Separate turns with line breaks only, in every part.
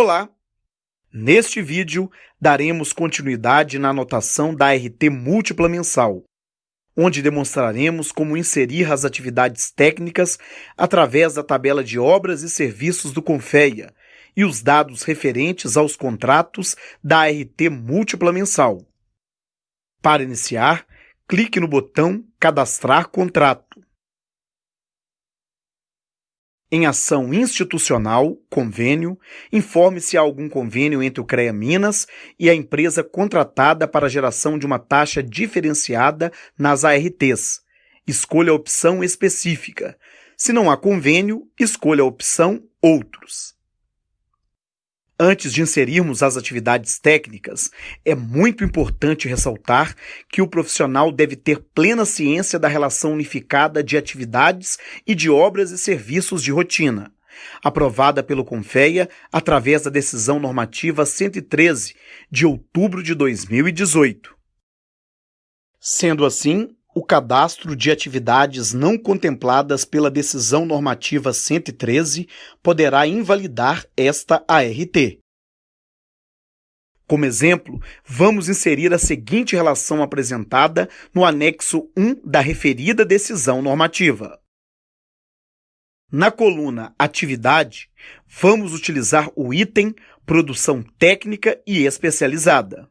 Olá! Neste vídeo, daremos continuidade na anotação da RT múltipla mensal, onde demonstraremos como inserir as atividades técnicas através da tabela de obras e serviços do Confeia e os dados referentes aos contratos da RT múltipla mensal. Para iniciar, clique no botão Cadastrar contrato. Em ação institucional, convênio, informe se há algum convênio entre o CREA Minas e a empresa contratada para a geração de uma taxa diferenciada nas ARTs. Escolha a opção específica. Se não há convênio, escolha a opção Outros. Antes de inserirmos as atividades técnicas, é muito importante ressaltar que o profissional deve ter plena ciência da relação unificada de atividades e de obras e serviços de rotina, aprovada pelo Confeia através da Decisão Normativa 113, de outubro de 2018. Sendo assim, o cadastro de atividades não contempladas pela Decisão Normativa 113 poderá invalidar esta ART. Como exemplo, vamos inserir a seguinte relação apresentada no anexo 1 da referida decisão normativa. Na coluna Atividade, vamos utilizar o item Produção Técnica e Especializada.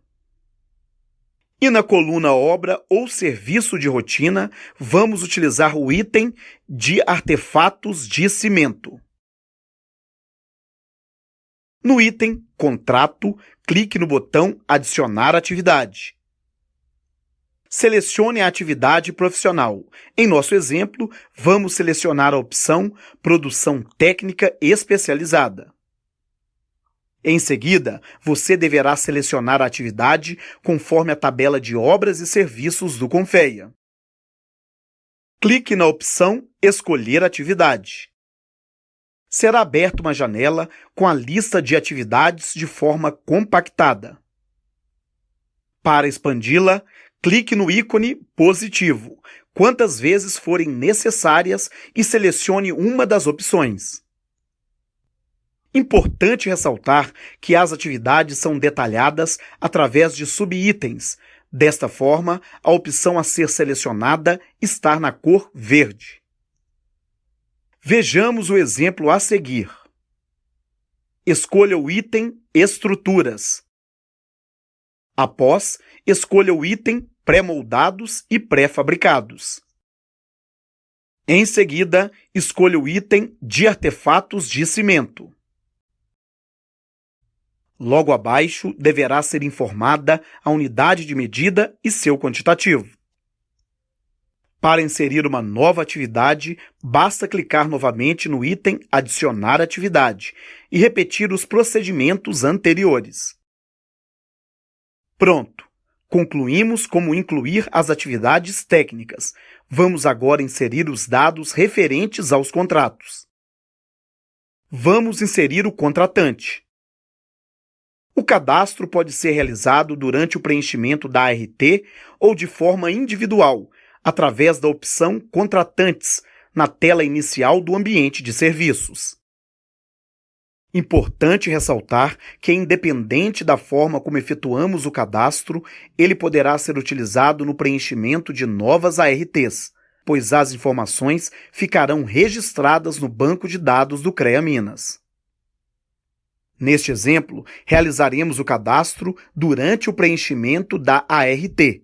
E na coluna obra ou serviço de rotina, vamos utilizar o item de artefatos de cimento. No item Contrato, clique no botão Adicionar atividade. Selecione a atividade profissional. Em nosso exemplo, vamos selecionar a opção Produção Técnica Especializada. Em seguida, você deverá selecionar a atividade conforme a tabela de obras e serviços do Confeia. Clique na opção Escolher atividade. Será aberta uma janela com a lista de atividades de forma compactada. Para expandi-la, clique no ícone positivo, quantas vezes forem necessárias e selecione uma das opções. Importante ressaltar que as atividades são detalhadas através de subitens. Desta forma, a opção a ser selecionada está na cor verde. Vejamos o exemplo a seguir. Escolha o item Estruturas. Após, escolha o item Pré-moldados e pré-fabricados. Em seguida, escolha o item de artefatos de cimento. Logo abaixo deverá ser informada a unidade de medida e seu quantitativo. Para inserir uma nova atividade, basta clicar novamente no item Adicionar atividade e repetir os procedimentos anteriores. Pronto! Concluímos como incluir as atividades técnicas. Vamos agora inserir os dados referentes aos contratos. Vamos inserir o contratante. O cadastro pode ser realizado durante o preenchimento da ART ou de forma individual, através da opção Contratantes, na tela inicial do ambiente de serviços. Importante ressaltar que, independente da forma como efetuamos o cadastro, ele poderá ser utilizado no preenchimento de novas ARTs, pois as informações ficarão registradas no banco de dados do CREA Minas. Neste exemplo, realizaremos o cadastro durante o preenchimento da ART.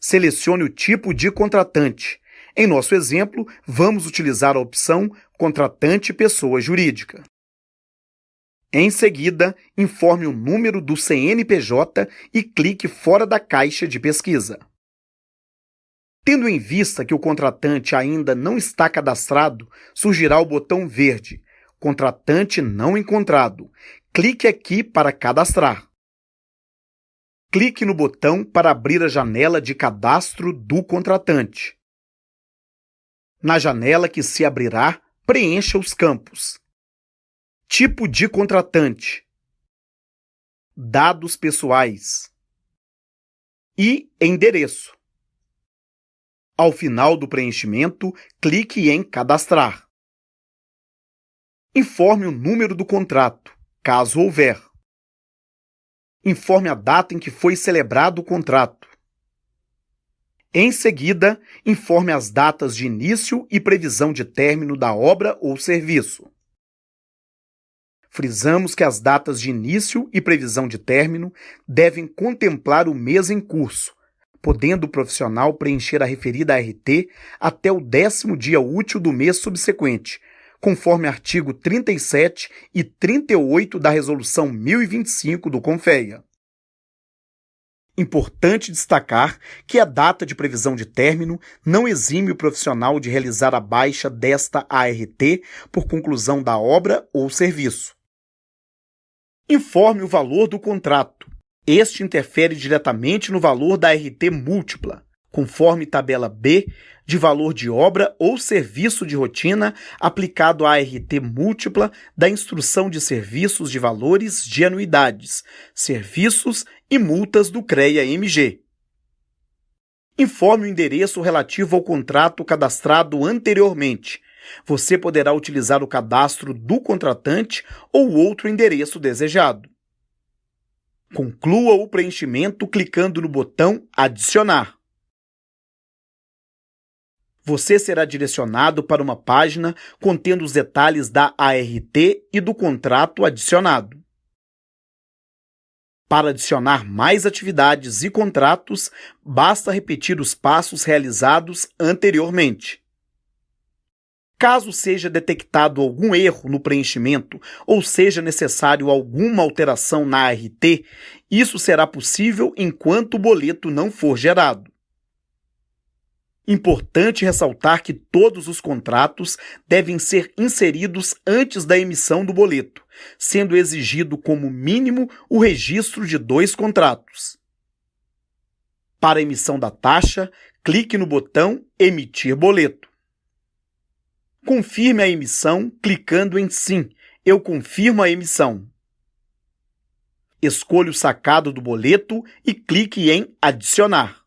Selecione o tipo de contratante. Em nosso exemplo, vamos utilizar a opção Contratante Pessoa Jurídica. Em seguida, informe o número do CNPJ e clique fora da caixa de pesquisa. Tendo em vista que o contratante ainda não está cadastrado, surgirá o botão verde Contratante não encontrado. Clique aqui para cadastrar. Clique no botão para abrir a janela de cadastro do contratante. Na janela que se abrirá, preencha os campos. Tipo de contratante. Dados pessoais. E endereço. Ao final do preenchimento, clique em Cadastrar. Informe o número do contrato. caso houver. Informe a data em que foi celebrado o contrato. Em seguida, informe as datas de início e previsão de término da obra ou serviço. Frisamos que as datas de início e previsão de término devem contemplar o mês em curso, podendo o profissional preencher a referida RT até o décimo dia útil do mês subsequente, conforme artigo 37 e 38 da Resolução 1025 do CONFEA. Importante destacar que a data de previsão de término não exime o profissional de realizar a baixa desta ART por conclusão da obra ou serviço. Informe o valor do contrato. Este interfere diretamente no valor da RT múltipla, conforme tabela B de valor de obra ou serviço de rotina aplicado à RT múltipla da Instrução de Serviços de Valores de Anuidades, Serviços e Multas do CREA-MG. Informe o endereço relativo ao contrato cadastrado anteriormente. Você poderá utilizar o cadastro do contratante ou outro endereço desejado. Conclua o preenchimento clicando no botão Adicionar você será direcionado para uma página contendo os detalhes da ART e do contrato adicionado. Para adicionar mais atividades e contratos, basta repetir os passos realizados anteriormente. Caso seja detectado algum erro no preenchimento ou seja necessário alguma alteração na ART, isso será possível enquanto o boleto não for gerado. Importante ressaltar que todos os contratos devem ser inseridos antes da emissão do boleto, sendo exigido como mínimo o registro de dois contratos. Para emissão da taxa, clique no botão Emitir boleto. Confirme a emissão clicando em Sim, eu confirmo a emissão. Escolha o sacado do boleto e clique em Adicionar.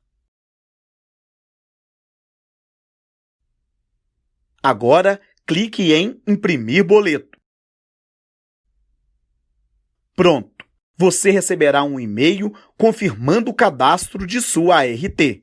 Agora, clique em Imprimir boleto. Pronto! Você receberá um e-mail confirmando o cadastro de sua ART.